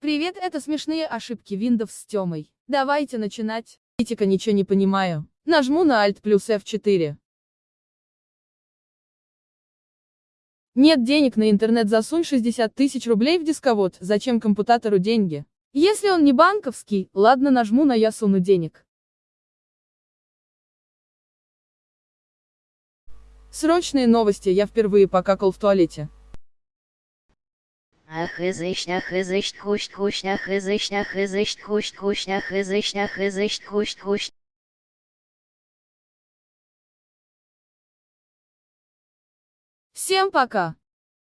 Привет, это смешные ошибки Windows с Тёмой. Давайте начинать. Критика ничего не понимаю. Нажму на Alt плюс F4. Нет денег на интернет, засунь 60 тысяч рублей в дисковод, зачем компутатору деньги? Если он не банковский, ладно нажму на я суну денег. Срочные новости, я впервые покакал в туалете. Ахызышня хызышт хущт хущня хызышня хызышт хущт хущня хызышня хызышт хущт хущт. Всем пока!